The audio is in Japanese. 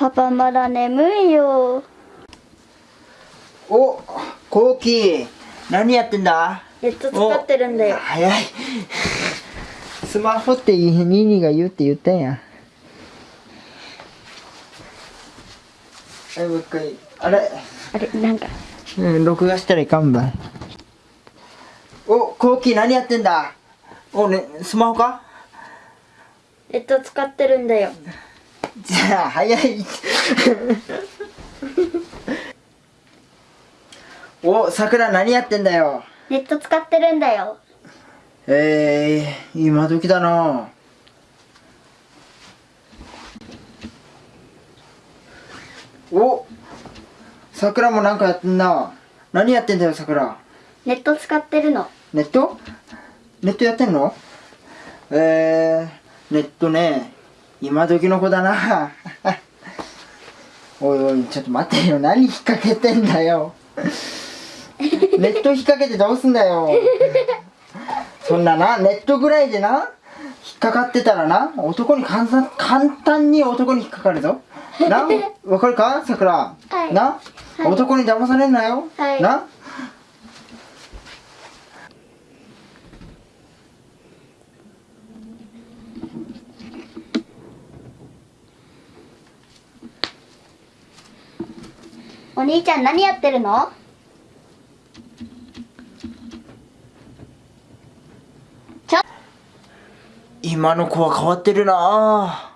パパまだ眠いよ。おコウキ。何やってんだ？ネット使ってるんだよお早い。スマホってニーニーが言うって言ったんや。はいもう一回。あれ。あれなんか。うん録画したらいかんばいおコウキ何やってんだ？おねスマホか？ネット使ってるんだよじゃあ早い。おさくら何やってんだよ。ネット使ってるんだよ。えー、今時だな。おさくらもなんかやってんな。何やってんだよさくらネット使ってるの。ネット？ネットやってんの？えー、ネットね今時の子だな。おいおいちょっと待ってよ。何引っ掛けてんだよ。ネット引っ掛けてどうすんだよ。そんなな？ネットぐらいでな？引っかかってたらな？男に簡単簡単に男に引っかかるぞ。な？わかるか？さくら、はい。な、はい。男に騙されんなよ、はい。な？お兄ちゃん何やってるの？今の子は変わってるな